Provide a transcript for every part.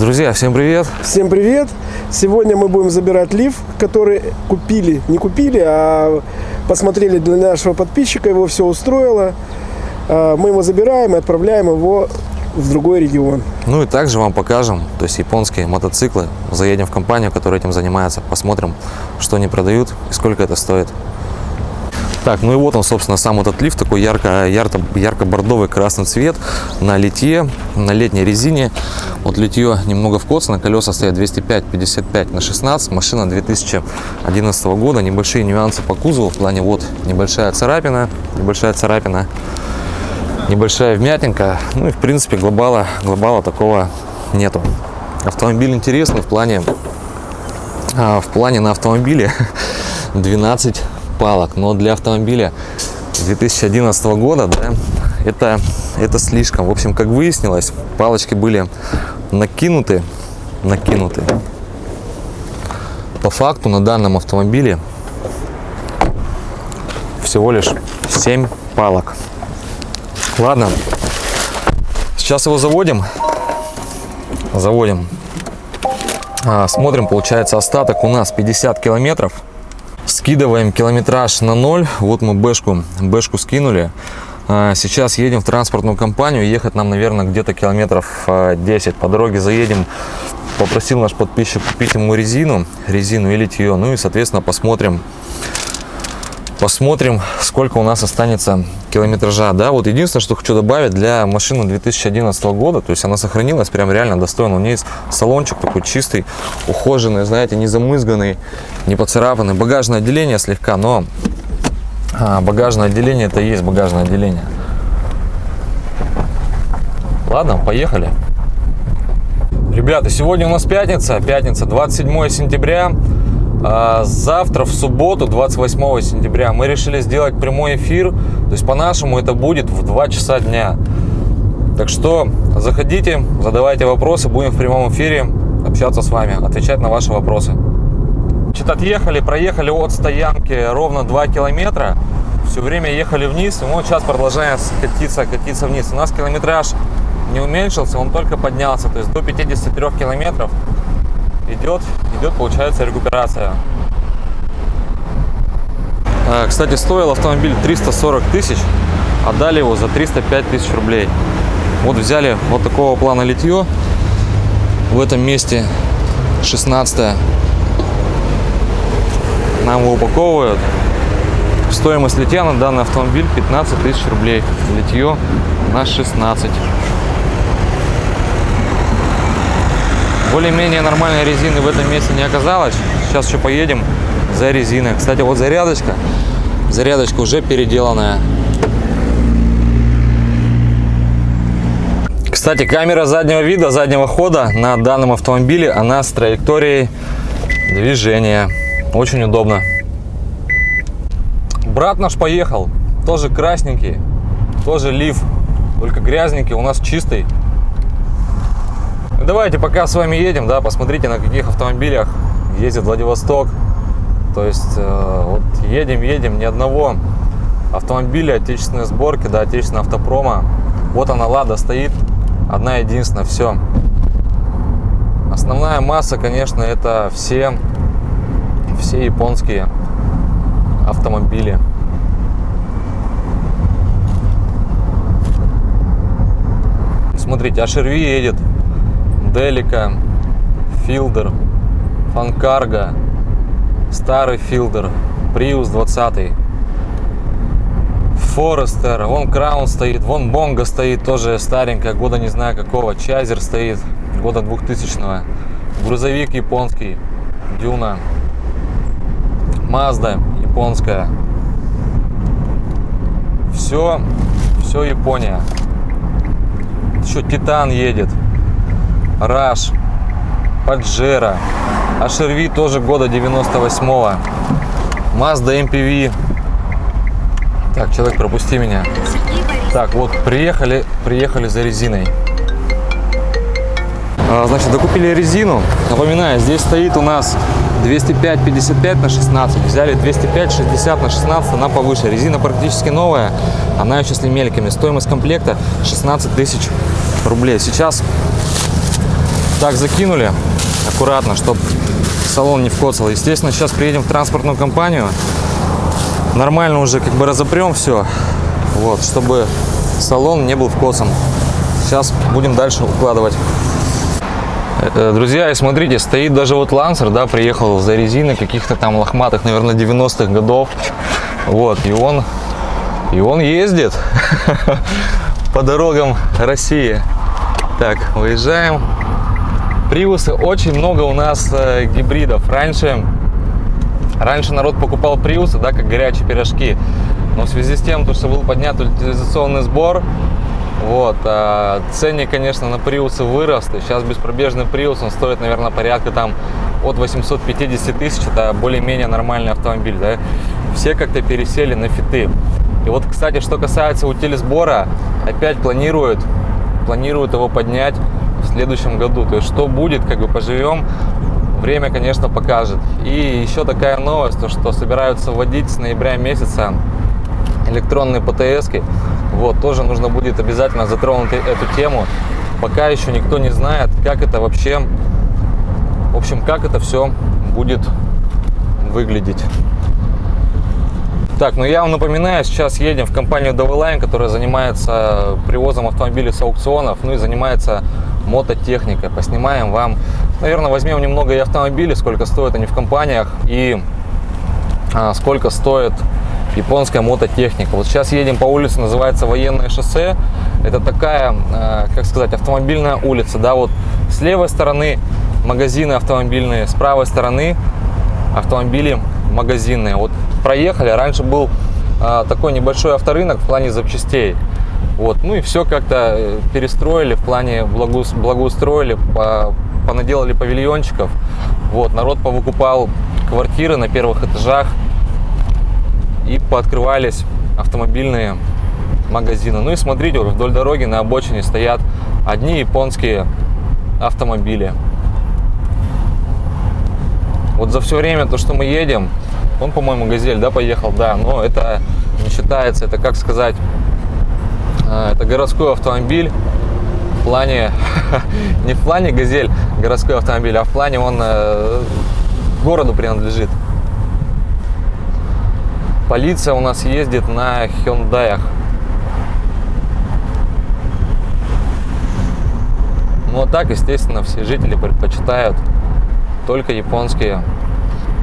Друзья, всем привет! Всем привет! Сегодня мы будем забирать лиф, который купили, не купили, а посмотрели для нашего подписчика, его все устроило. А, Мы его забираем и отправляем его в другой регион. Ну и также вам покажем, то есть японские мотоциклы. Заедем в компанию, которая этим занимается, посмотрим, что они продают и сколько это стоит. Так, ну и вот он, собственно, сам этот лифт, такой ярко, ярко, ярко-бордовый красный цвет на литье, на летней резине. Вот литье немного вкосно, колеса стоят 205 55 на 16, машина 2011 года, небольшие нюансы по кузову, в плане вот небольшая царапина, небольшая царапина, небольшая вмятинка, ну и в принципе глобала, глобала такого нету. Автомобиль интересный в плане, а, в плане на автомобиле 12 палок, но для автомобиля 2011 года, да, это, это слишком. В общем, как выяснилось, палочки были накинуты, накинуты. По факту на данном автомобиле всего лишь 7 палок. Ладно, сейчас его заводим. Заводим. А, смотрим, получается остаток у нас 50 километров. Скидываем километраж на ноль. Вот мы бэшку, бэшку скинули. А, Сейчас едем в транспортную компанию. Ехать нам, наверное, где-то километров а, 10. По дороге заедем. Попросил наш подписчик купить ему резину, резину и литье. Ну и, соответственно, посмотрим, посмотрим, сколько у нас останется километража. Да, вот единственное, что хочу добавить для машины 2011 года, то есть она сохранилась прям реально достойно. У нее есть салончик такой чистый, ухоженный, знаете, не замызганный, не поцарапанный. Багажное отделение слегка, но а, багажное отделение это и есть багажное отделение. Ладно, поехали. Ребята, сегодня у нас пятница, пятница, 27 сентября. А Завтра, в субботу, 28 сентября, мы решили сделать прямой эфир. То есть, по-нашему, это будет в 2 часа дня. Так что заходите, задавайте вопросы, будем в прямом эфире общаться с вами, отвечать на ваши вопросы. Значит, отъехали, проехали от стоянки ровно 2 километра. Все время ехали вниз, и вот сейчас продолжаем катиться, катиться вниз. У нас километраж не уменьшился, он только поднялся. То есть до 53 километров идет, идет, получается, рекуперация. А, Кстати, стоил автомобиль 340 тысяч, отдали его за 305 тысяч рублей. Вот взяли вот такого плана литье. В этом месте 16 нам его упаковывают. Стоимость литья на данный автомобиль 15 тысяч рублей. Литье на 16. Более-менее нормальной резины в этом месте не оказалось. Сейчас еще поедем за резиной. Кстати, вот зарядочка. Зарядочка уже переделанная. Кстати, камера заднего вида, заднего хода на данном автомобиле, она с траекторией движения. Очень удобно. Брат наш поехал, тоже красненький, тоже лиф, только грязненький, у нас чистый. Давайте пока с вами едем, да, посмотрите, на каких автомобилях ездит Владивосток. То есть, э, вот едем, едем, ни одного автомобиля отечественной сборки, да, отечественного автопрома. Вот она, Лада стоит, одна единственная, все. Основная масса, конечно, это все, все японские автомобили. Смотрите, HRV едет, Делика, Филдер, Фанкарго, старый Филдер, Приус 20, Форестер, вон Краун стоит, вон Бонга стоит, тоже старенькая, года не знаю какого, Чайзер стоит, года 2000 -го. грузовик японский, Дюна, Мазда японская, все, все Япония. Еще Титан едет. Раш, Паджеро, HRV тоже года 98-го, Mazda MPV. Так, человек, пропусти меня. Так, вот, приехали, приехали за резиной. А, Значит, докупили резину. Напоминаю, здесь стоит у нас 205-55 на 16. Взяли 205-60 на 16, она повыше. Резина практически новая, она еще с лемельками. Стоимость комплекта 16 тысяч рублей. Сейчас Так закинули аккуратно, чтобы салон не вкоцал. Естественно, сейчас приедем в транспортную компанию. Нормально уже как бы разопрем все, вот, чтобы салон не был вкосан. Сейчас будем дальше укладывать. Э, Друзья, и смотрите, стоит даже вот Лансер, да, приехал за резиной каких-то там лохматых, наверное, 90-х годов. Вот, и он, и он ездит по дорогам России. Так, выезжаем. Приусы очень много у нас э, гибридов. Раньше, раньше народ покупал приусы, да, как горячие пирожки. Но в связи с тем, то, что был поднят утилизационный сбор, вот, а ценник, конечно, на приусы вырос. Сейчас беспробежный приус, он стоит, наверное, порядка там от 850 тысяч. Это более-менее нормальный автомобиль, да. Все как-то пересели на фиты. И вот, кстати, что касается утилизбора, опять планируют, планируют его поднять следующем году. То есть, что будет, как бы поживем, время, конечно, покажет. И еще такая новость, то, что собираются вводить с ноября месяца электронные ПТСки. Вот, тоже нужно будет обязательно затронуть эту тему. Пока еще никто не знает, как это вообще, в общем, как это все будет выглядеть. Так, ну я вам напоминаю, сейчас едем в компанию Doveline, которая занимается привозом автомобилей с аукционов, ну и занимается мототехникой. Поснимаем вам, наверное, возьмем немного и автомобилей, сколько стоят они в компаниях и а, сколько стоит японская мототехника. Вот сейчас едем по улице, называется Военное шоссе. Это такая, а, как сказать, автомобильная улица, да, вот с левой стороны магазины автомобильные, с правой стороны автомобили магазинные. Вот проехали, раньше был а, такой небольшой авторынок в плане запчастей. Вот, ну и все как-то э, перестроили в плане благо, благоустроили, по, понаделали павильончиков. Вот, народ повыкупал квартиры на первых этажах и пооткрывались автомобильные магазины. Ну и смотрите, вот вдоль дороги на обочине стоят одни японские автомобили. Вот за все время, то, что мы едем, он, по-моему, Газель, да, поехал, да, но это не считается, это, как сказать, это городской автомобиль в плане, не в плане Газель городской автомобиль, а в плане он э, городу принадлежит. Полиция у нас ездит на Хендаях. Ну а так, естественно, все жители предпочитают только японские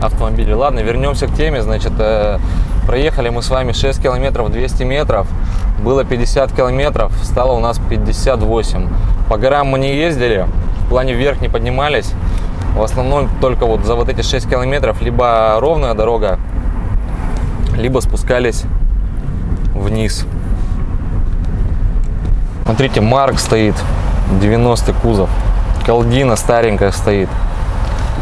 автомобили. Ладно, вернемся к теме. Значит, э, проехали мы с вами 6 километров 200 метров. Было 50 километров, стало у нас 58. По горам мы не ездили, в плане вверх не поднимались. В основном только вот за вот эти 6 километров либо ровная дорога, либо спускались вниз. Смотрите, Марк стоит, 90 кузов. Калдина старенькая стоит.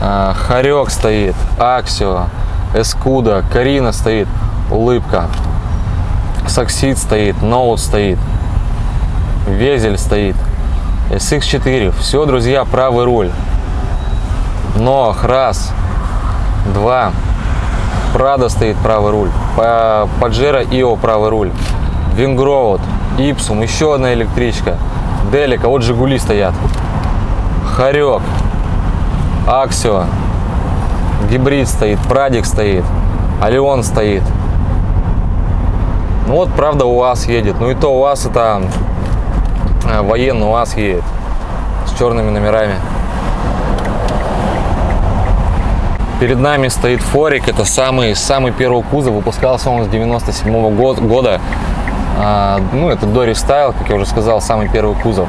А, Харек стоит, Аксио, Эскуда, Карина стоит, Улыбка. Саксид стоит, Ноут стоит, Везель стоит, SX4. Все, друзья, правый руль. Нох, раз, два. Прада стоит правый руль. Паджеро Ио правый руль. Вингроуд, Ипсум, еще одна электричка. Делика, вот Жигули стоят. Харек, Аксио, гибрид стоит, Прадик стоит, Алион стоит. Ну вот, правда, УАЗ едет. Ну и то УАЗ это э, военный УАЗ едет с черными номерами. Перед нами стоит Форик. Это самый, самый первый кузов. Выпускался он с 97 -го года. А, ну, это Дори Стайл, как я уже сказал, самый первый кузов.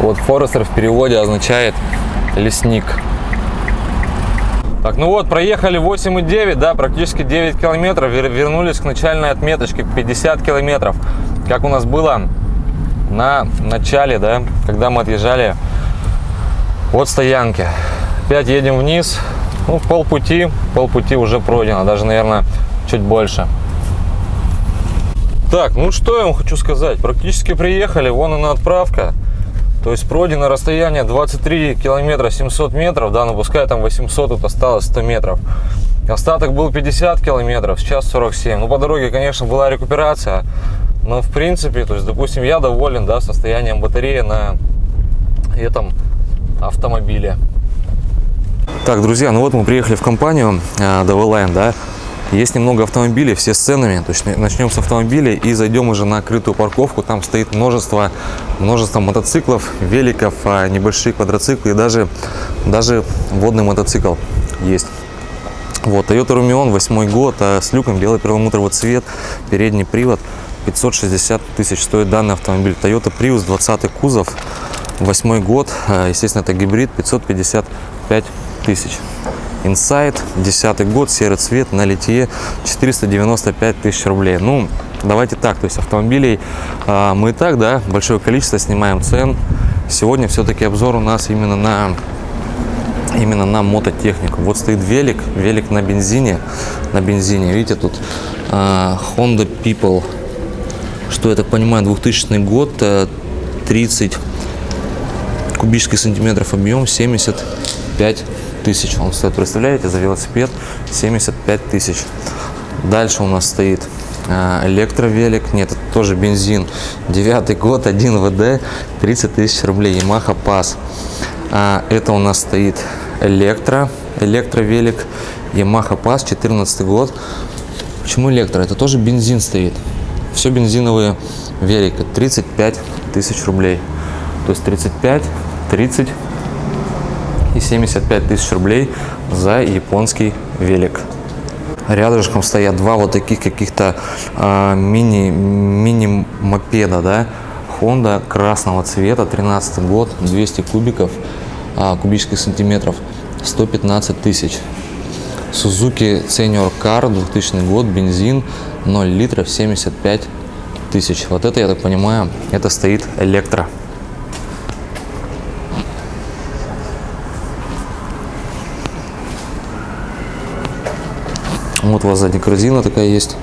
Вот Форестер в переводе означает лесник. Так, ну вот, проехали 8,9, да, практически 9 километров, вернулись к начальной отметочке, 50 километров, как у нас было на начале, да, когда мы отъезжали от стоянки. Опять едем вниз, ну, полпути, полпути уже пройдено, даже, наверное, чуть больше. Так, ну что я вам хочу сказать, практически приехали, вон она отправка. То есть пройдено расстояние 23 километра 700 метров, да, но пускай там 800, тут осталось 100 метров. Остаток был 50 километров, сейчас 47. Ну, по дороге, конечно, была рекуперация, но в принципе, то есть, допустим, я доволен, да, состоянием батареи на этом автомобили. Так, друзья, ну вот мы приехали в компанию э, DV да. Есть немного автомобилей, все с ценами. То есть начнем с автомобилей и зайдем уже на крытую парковку. Там стоит множество, множество мотоциклов, великов, а, небольшие квадроциклы и даже, даже водный мотоцикл есть. Вот, Toyota Rumion, восьмой год, а с люком, белый перламутровый цвет, передний привод, 560 тысяч стоит данный автомобиль. Toyota Prius, 20 кузов, восьмой год, а, естественно, это гибрид, 555 тысяч. Insight, 10 год, серый цвет, на литье, 495 тысяч рублей. Ну, давайте так, то есть автомобилей э, мы и так, да, большое количество снимаем цен. Сегодня все-таки обзор у нас именно на именно на мототехнику. Вот стоит велик, велик на бензине, на бензине. Видите, тут э, Honda People, что я так понимаю, 2000 год, 30 кубических сантиметров объем, 75 тысяч он стоит. Представляете, за велосипед 75 тысяч. Дальше у нас стоит э, электровелик. Нет, это тоже бензин. Девятый год, 1 ВД, 30 тысяч рублей. Yamaha Pass. А, это у нас стоит электро, электровелик. Yamaha Pass, 14 год. Почему электро? Это тоже бензин стоит. Все бензиновые велики. 35 тысяч рублей. То есть 35, 30 и 75 тысяч рублей за японский велик. Рядышком стоят два вот таких каких-то э, мини, мини да, Honda красного цвета, 13 год, 200 кубиков, э, кубических сантиметров, 115 тысяч. Suzuki Senior Car, 2000 год, бензин, 0 литров, 75 тысяч. Вот это, я так понимаю, это стоит электро. Вот у вас сзади корзина такая есть.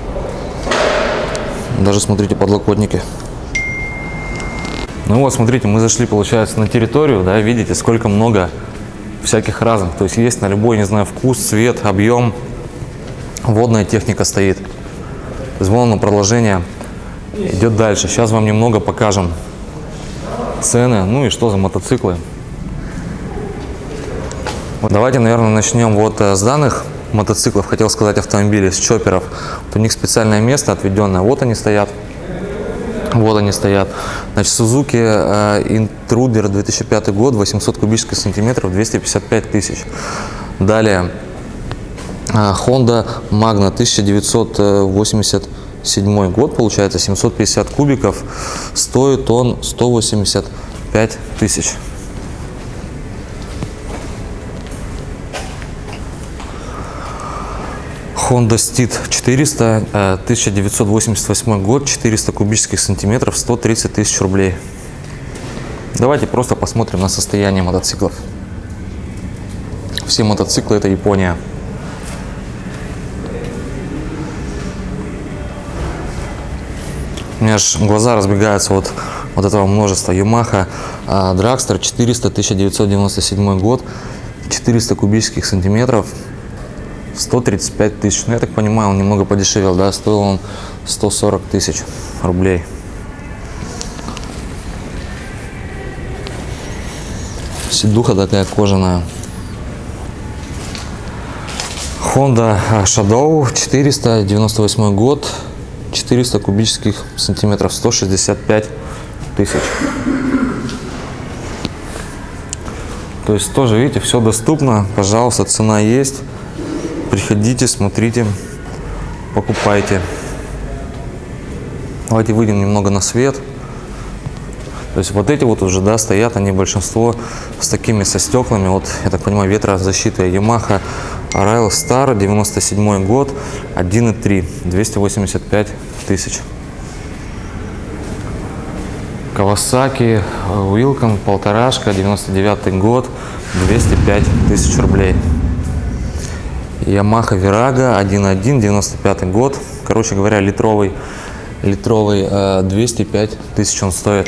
Даже смотрите подлокотники. Ну вот, смотрите, мы зашли, получается, на территорию, да, видите, сколько много всяких разных. То есть есть на любой, не знаю, вкус, цвет, объем. Водная техника стоит. Вон продолжение идет дальше. Сейчас вам немного покажем цены, ну и что за мотоциклы. Давайте, наверное, начнем вот э, с данных мотоциклов, хотел сказать автомобилей, с чоперов. У них специальное место отведенное. Вот они стоят. Вот они стоят. Значит, Suzuki э, Intruder 2005 год, 800 кубических сантиметров, 255 тысяч. Далее э, Honda Magna 1987 год, получается, 750 кубиков, стоит он 185 тысяч. Honda Steed 400, 1988 год, 400 кубических сантиметров, 130 тысяч рублей. Давайте просто посмотрим на состояние мотоциклов. Все мотоциклы это Япония. У меня аж глаза разбегаются от вот этого множества. Yamaha Dragster 400, 1997 год, 400 кубических сантиметров, 135 тысяч. Ну, я так понимаю, он немного подешевел, да, стоил он 140 тысяч рублей. Сидуха такая кожаная. Honda Shadow 498 год, 400 кубических сантиметров, 165 тысяч. То есть тоже, видите, все доступно, пожалуйста, цена есть. Приходите, смотрите, покупайте. Давайте выйдем немного на свет. То есть вот эти вот уже, да, стоят, они большинство с такими, со стеклами. Вот, я так понимаю, ветрозащита Yamaha Rail Star, 97 год, 1.3, 285 тысяч. Kawasaki Wilcon, полторашка, 99 год, 205 тысяч рублей. Yamaha Virago 1.1, 95 год. Короче говоря, литровый, литровый 205 э, тысяч он стоит.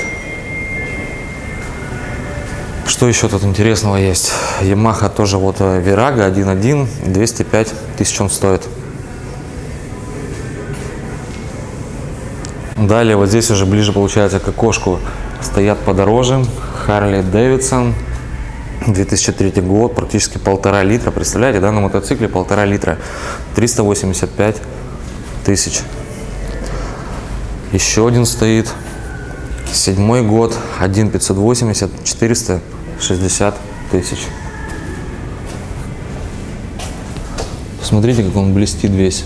Что еще тут интересного есть? Yamaha тоже вот Virago 1.1, 205 тысяч он стоит. Далее вот здесь уже ближе получается к окошку стоят подороже. Harley Davidson 2003 год, практически полтора литра. Представляете, да, на мотоцикле полтора литра. 385 тысяч. Еще один стоит. Седьмой год, 1 580, 460 тысяч. Смотрите, как он блестит весь.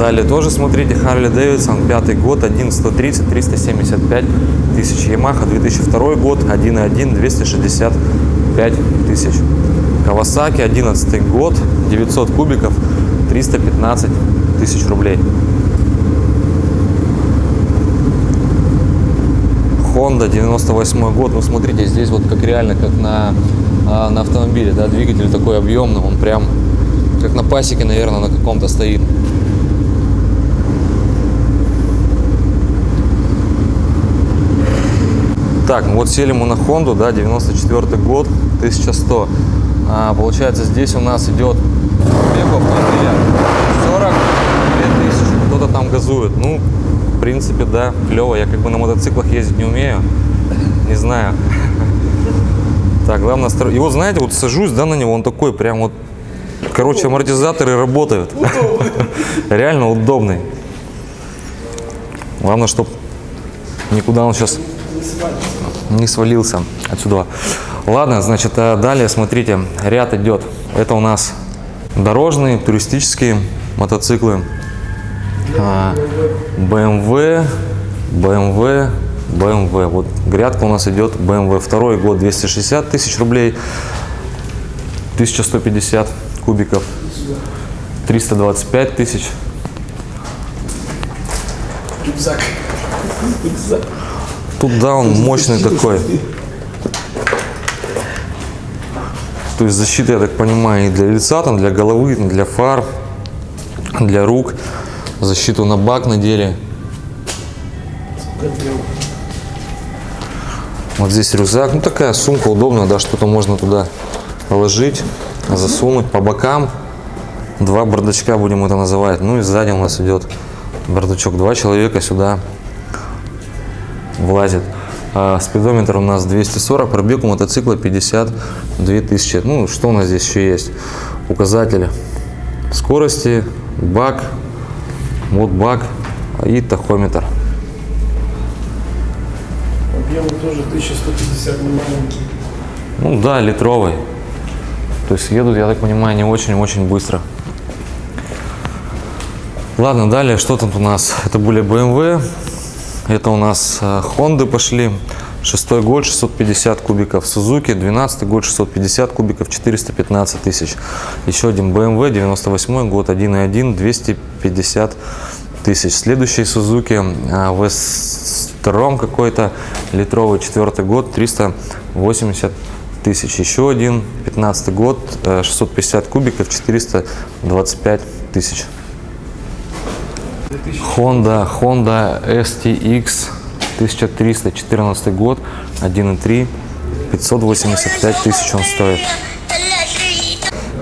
Далее тоже смотрите, Харли Дэвидсон, пятый год, 1130, 375 тысяч. Ямаха, 2002 год, 1.1, 265 тысяч. Кавасаки, 11 год, 900 кубиков, 315 тысяч рублей. Honda 98 год. Ну смотрите, здесь вот как реально, как на, а, на автомобиле, да, двигатель такой объемный, он прям как на пасеке, наверное, на каком-то стоит. Так, ну вот сели мы на Хонду, да, 94 год, 1100. А, получается, здесь у нас идет пробег автомобиля 42 тысячи. Кто-то там газует. Ну, в принципе, да, клево. Я как бы на мотоциклах ездить не умею. Не знаю. Так, главное, и вот знаете, вот сажусь, да, на него, он такой прям вот, короче, амортизаторы работают. Реально удобный. Главное, чтобы никуда он сейчас не свалился отсюда. Ладно, значит, а далее, смотрите, ряд идет. Это у нас дорожные, туристические мотоциклы. BMW, BMW, BMW. Вот грядка у нас идет BMW. Второй год 260 тысяч рублей, 1150 кубиков, 325 тысяч. Рюкзак. Рюкзак. Тут да, он мощный такой. То есть защита, я так понимаю, и для лица, там, для головы, для фар, для рук. Защиту на бак надели. Вот здесь рюкзак. Ну, такая сумка удобная, да, что-то можно туда положить, засунуть по бокам. Два бардачка будем это называть. Ну и сзади у нас идет бардачок. Два человека сюда влазит. А спидометр у нас 240, пробег у мотоцикла 52 тысячи. Ну, что у нас здесь еще есть? Указатели скорости, бак, вот бак и тахометр. Объем тоже 1150 маленький. Ну да, литровый. То есть едут, я так понимаю, не очень-очень быстро. Ладно, далее, что тут у нас? Это были BMW, это у нас э, Honda пошли. Шестой год 650 кубиков Suzuki, 12 год 650 кубиков 415 тысяч. Еще один BMW, 98 год 1.1 250 тысяч. Следующий Suzuki а, Westrom какой-то литровый, четвертый год 380 тысяч. Еще один 15 год э, 650 кубиков 425 тысяч. Honda, Honda STX 1314 год, 1.3, 585 тысяч он стоит.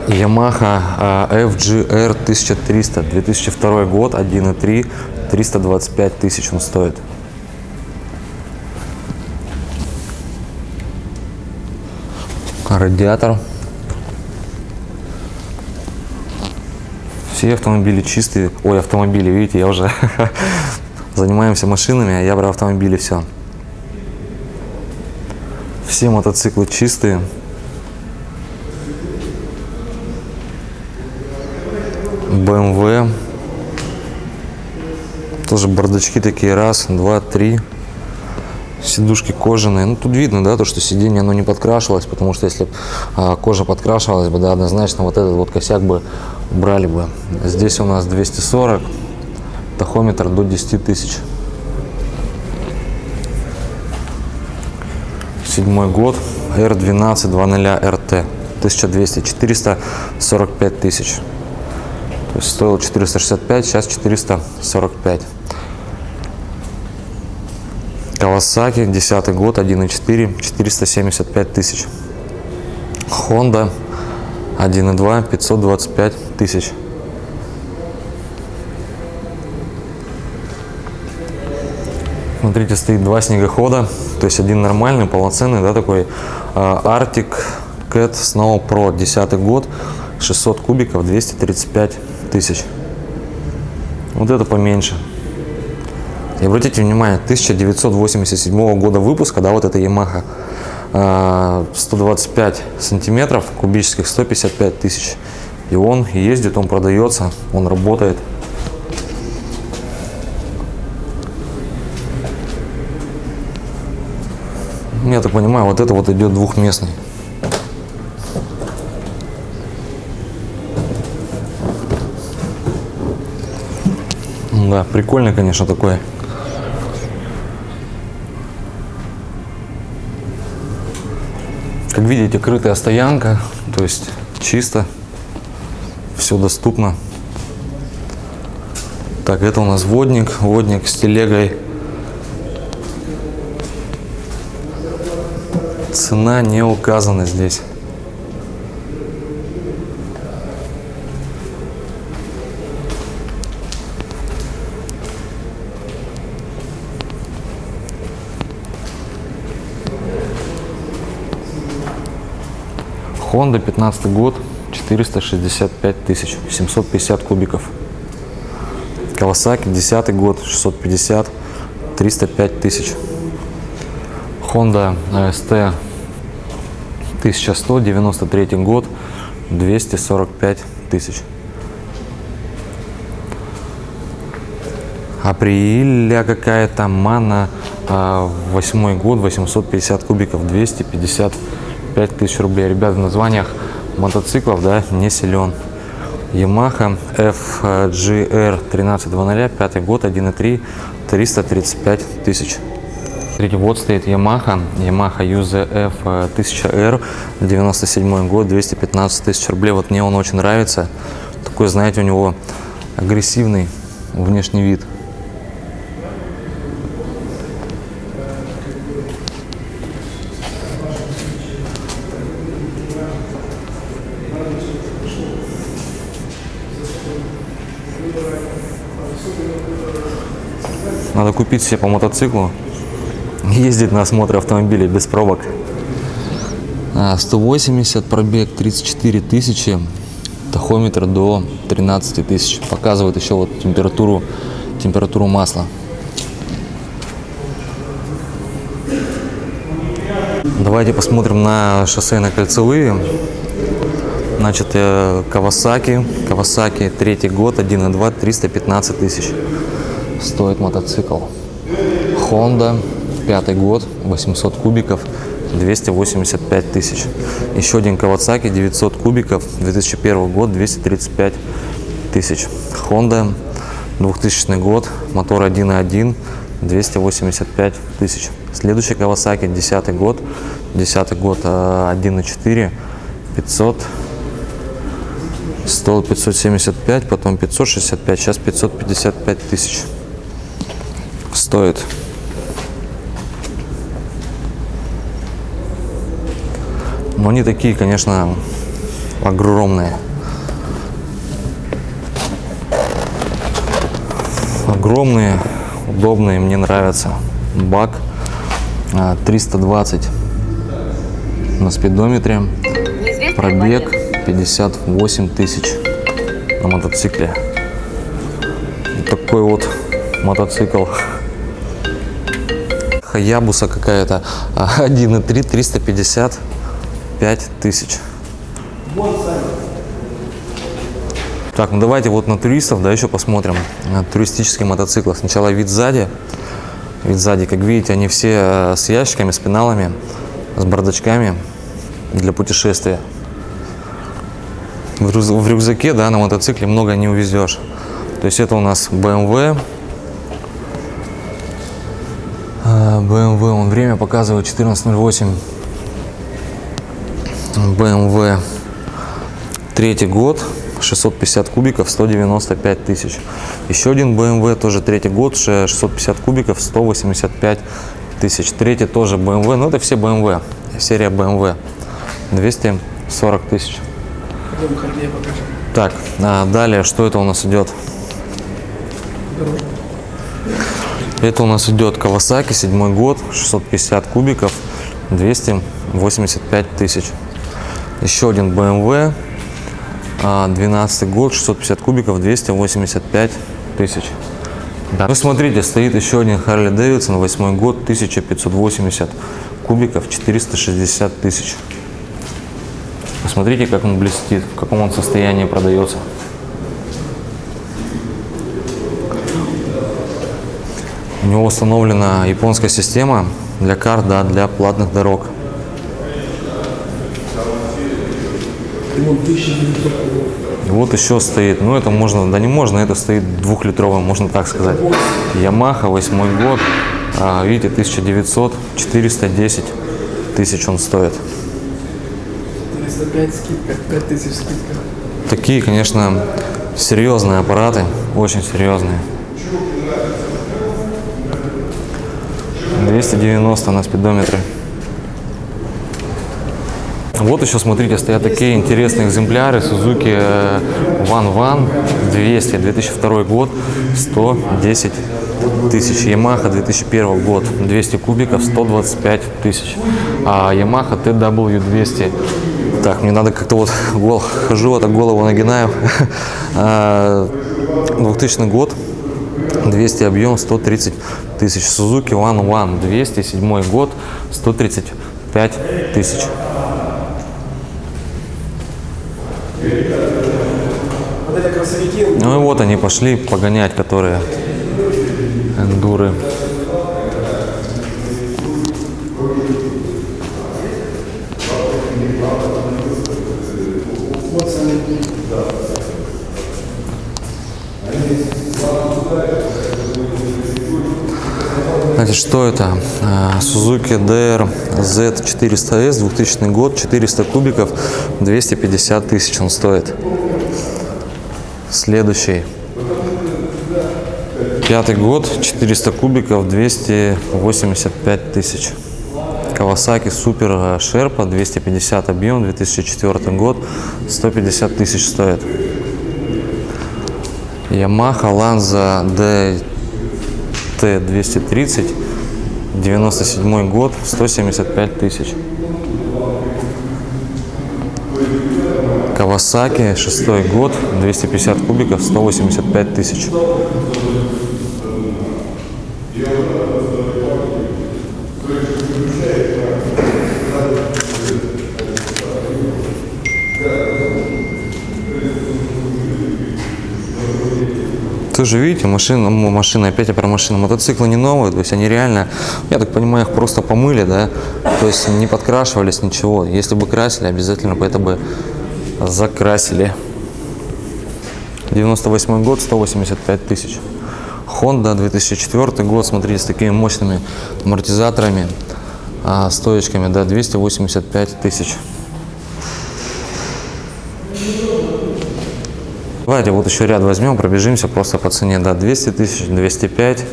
Yamaha FGR 1300, 2002 год, 1.3, 325 тысяч он стоит. Радиатор. Все автомобили чистые. Ой, автомобили, видите, я уже занимаемся машинами, а я про автомобили все. Все мотоциклы чистые. BMW. Тоже бардачки такие. Раз, два, три. Сидушки кожаные. Ну, тут видно, да, то, что сиденье, оно не подкрашивалось, потому что если а, кожа подкрашивалась бы, да, однозначно вот этот вот косяк бы убрали бы. Здесь у нас 240, тахометр до 10 тысяч. Седьмой год, R12 20 RT, 1200, 445 тысяч. То есть стоил 465, сейчас 445. Kawasaki, 10 год, 1.4, 475 тысяч. Honda 1.2 525 тысяч. Смотрите, стоит два снегохода, то есть один нормальный, полноценный, да, такой а, Arctic Cat Snow Pro, 10 год, 600 кубиков, 235 тысяч. Вот это поменьше. И обратите внимание, 1987 года выпуска, да, вот эта Yamaha, а, 125 сантиметров кубических, 155 тысяч. И он ездит, он продается, он работает. Я так понимаю, вот это вот идет двухместный. Да, прикольный, конечно, такой. Как видите, крытая стоянка, то есть чисто, все доступно. Так, это у нас водник, водник с телегой. Цена не указана здесь. Хонда 15 год, 465 тысяч, 750 кубиков. Kawasaki 10 год, 650, 305 тысяч. Honda AST 1100, 93 год, 245 тысяч. Априля какая-то мана, 8 год, 850 кубиков, 250 5000 рублей. Ребят, в названиях мотоциклов да, не силен. Yamaha FGR 1300, пятый год, 1.3, 335 тысяч. Смотрите, вот стоит Yamaha, Yamaha UZF 1000R, 97 год, 215 тысяч рублей. Вот мне он очень нравится. Такой, знаете, у него агрессивный внешний вид. Купить себе по мотоциклу, ездить на осмотр автомобилей без пробок. А, 180 пробег, 34 тысячи, тахометр до 13 тысяч. Показывает еще вот температуру, температуру масла. Давайте посмотрим на шоссейно-кольцевые. Значит, э, Kawasaki, Kawasaki третий год, 1.2, 315 тысяч стоит мотоцикл. Honda, пятый год, 800 кубиков, 285 тысяч. Еще один Kawasaki, 900 кубиков, 2001 год, 235 тысяч. Honda, 2000 год, мотор 1.1, 285 тысяч. Следующий Kawasaki, 10 год, 10 год, 1.4, 500 стоил 575, потом 565, сейчас 555 тысяч стоит. Но они такие, конечно, огромные. Огромные, удобные, мне нравятся. Бак 320 на спидометре. Пробег 58 тысяч на мотоцикле. такой вот мотоцикл. Хаябуса какая-то 1.3 355 тысяч. Так, ну давайте вот на туристов, да, еще посмотрим. На туристические мотоциклы. Сначала вид сзади. Вид сзади, как видите, они все э, с ящиками, с пеналами, с бардачками для путешествия. В рюкзаке, да, на мотоцикле много не увезешь. То есть это у нас BMW BMW, он время показывает 14.08. BMW третий год, 650 кубиков, 195 тысяч. Еще один BMW, тоже третий год, 650 кубиков, 185 тысяч. Третий тоже BMW, ну это все BMW, серия BMW, 240 тысяч. Так, а далее, что это у нас идет? Это у нас идет Kawasaki, седьмой год, 650 кубиков, 285 тысяч. Еще один BMW, а, 12 год, 650 кубиков, 285 тысяч. Да. Ну, смотрите, стоит еще один Harley Davidson, 8 год, 1580 кубиков, 460 тысяч. Посмотрите, как он блестит, в каком он состоянии продается. У него установлена японская система для карт, да, для платных дорог. Вон 1900 И вот еще стоит, ну это можно, да не можно, это стоит двухлитровый, можно так сказать. Ямаха, восьмой год, а, видите, 1900, 410 тысяч он стоит. 405 скидка, 5000 скидка. Такие, конечно, серьезные аппараты, очень серьезные. 290 на спидометре. Вот еще, смотрите, стоят такие интересные экземпляры. Suzuki One One 200, 2002 год, 110 тысяч. Yamaha 2001 год, 200 кубиков, 125 тысяч. А Yamaha TW200 так, мне надо как-то вот гол, хожу, вот так голову нагинаю. А, 2000 год, 200 объем, 130 тысяч. Suzuki One One 207 год, 135 тысяч. Ну и вот они пошли погонять, которые эндуры. Значит, что это? А, Suzuki DR Z400S, 2000 год, 400 кубиков, 250 тысяч он стоит. Следующий. Пятый год, 400 кубиков, 285 тысяч. Kawasaki Super Sherpa, 250 объем, 2004 год, 150 тысяч стоит. Yamaha Lanza DT230, 97 год, 175 тысяч. Kawasaki, шестой год, 250 кубиков, 185 тысяч. Тоже видите, машина, м, машина, опять я про машину, мотоциклы не новые, то есть они реально, я так понимаю, их просто помыли, да, то есть не подкрашивались, ничего. Если бы красили, обязательно бы это бы закрасили. 98 год, 185 тысяч. Honda 2004 год, смотрите, с такими мощными амортизаторами, а, стоечками, да, 285 тысяч. Давайте вот еще ряд возьмем, пробежимся просто по цене. Да, 200 тысяч, 205,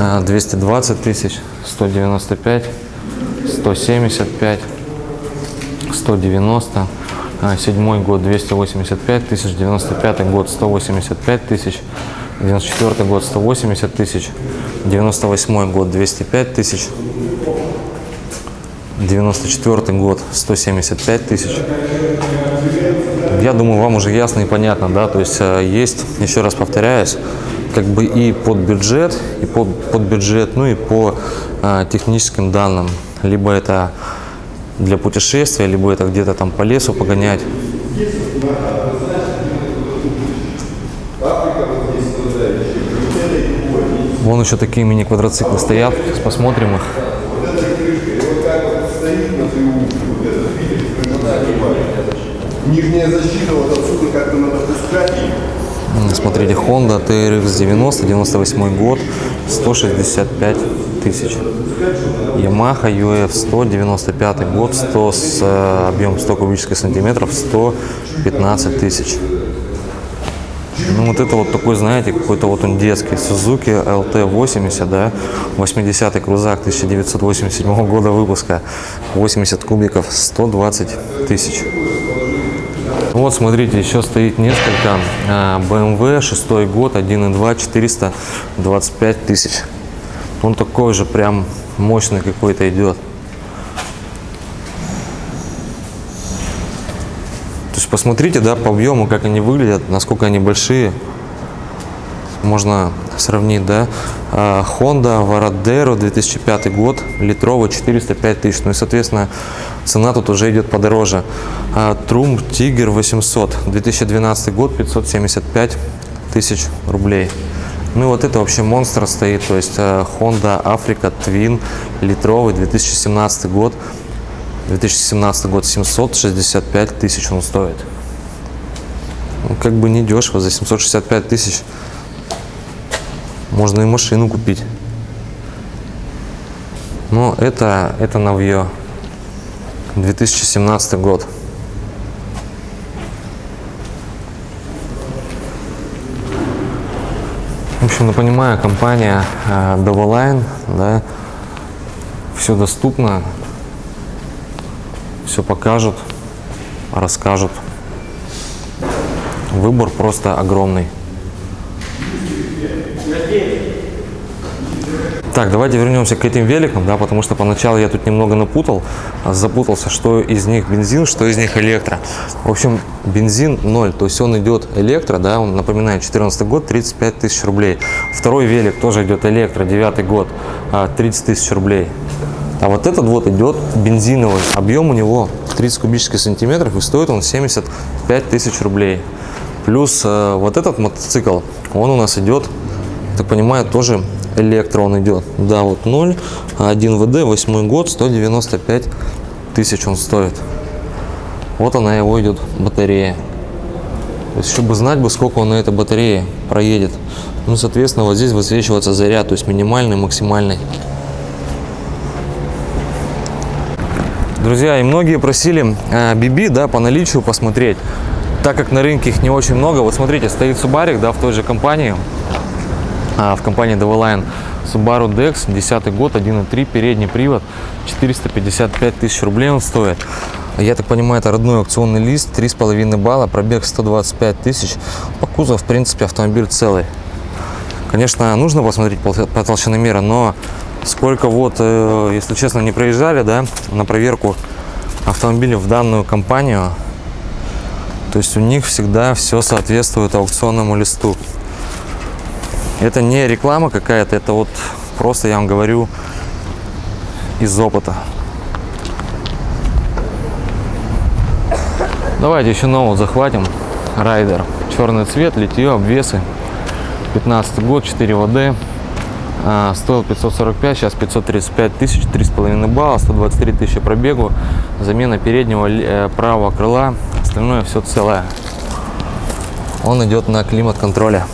а, 220 тысяч, 195, 175, 190, а, седьмой год 285 тысяч, 95 год 185 тысяч, 94 год 180 тысяч, 98 год 205 тысяч, 94 год 175 тысяч. Я думаю, вам уже ясно и понятно, да, то есть э, есть, еще раз повторяюсь, как бы и под бюджет, и под, под бюджет, ну и по э, техническим данным. Либо это для путешествия, либо это где-то там по лесу погонять. Вон еще такие мини-квадроциклы стоят, сейчас посмотрим их. Нижняя защита вот отсюда как-то надо пускать. Смотрите, Honda TRX 90, 98 год, 165 тысяч. Yamaha UF 100, 95 год, 100 с э, объем 100 кубических сантиметров, 115 тысяч. Ну вот это вот такой, знаете, какой-то вот он детский. Suzuki LT80, да, 80-й крузак 1987 года выпуска, 80 кубиков, 120 тысяч. Вот, смотрите, еще стоит несколько. А, BMW, 6 год, 1.2, 425 тысяч. Он такой же прям мощный какой-то идет. То есть посмотрите, да, по объему, как они выглядят, насколько они большие. Можно сравнить, да. А, Honda Varadero 2005 год, литровый, 405 тысяч. Ну и, соответственно, цена тут уже идет подороже. А, Trump Tiger 800, 2012 год, 575 тысяч рублей. Ну и вот это вообще монстр стоит, то есть э, Honda Africa Twin литровый 2017 год, 2017 год 765 тысяч он стоит. Ну, как бы не дешево, за 765 тысяч можно и машину купить. Но это, это новье. 2017 год. В общем, ну, понимаю, компания э, Dovaline, да, все доступно, все покажут, расскажут. Выбор просто огромный. Так, давайте вернемся к этим великам, да, потому что поначалу я тут немного напутал, а, запутался, что из них бензин, что из них электро. В общем, бензин 0, то есть он идет электро, да, он напоминает 14 год, 35 тысяч рублей. Второй велик тоже идет электро, 9 год, 30 а, тысяч рублей. А вот этот вот идет бензиновый, объем у него 30 кубических сантиметров и стоит он 75 тысяч рублей. Плюс э, вот этот мотоцикл, он у нас идет, так понимаю, тоже электро он идет. Да, вот 0, 1 ВД, 8 год, 195 тысяч он стоит. Вот она его идет батарея. То есть, чтобы знать бы, сколько он на этой батарее проедет. Ну, соответственно, вот здесь высвечивается заряд, то есть минимальный, максимальный. Друзья, и многие просили э, BB, да, по наличию посмотреть. Так как на рынке их не очень много, вот смотрите, стоит Субарик, да, в той же компании, а, в компании DeValine Subaru Dex, 10 год, 1.3, передний привод, 455 тысяч рублей он стоит. Я так понимаю, это родной аукционный лист, 3,5 балла, пробег 125 тысяч. По кузову, в принципе, автомобиль целый. Конечно, нужно посмотреть по толщиномера, но сколько вот, э, если честно, не проезжали, да, на проверку автомобиля в данную компанию, то есть у них всегда все соответствует аукционному листу. Это не реклама какая-то, это вот просто я вам говорю из опыта. Давайте еще новый захватим. Райдер. Черный цвет, литье, обвесы. 15 год, 4 ВД. А, стоил 545, сейчас 535 тысяч, 3,5 балла, 123 тысячи пробегу. Замена переднего э, правого крыла. Остальное все целое. Он идет на климат контроля.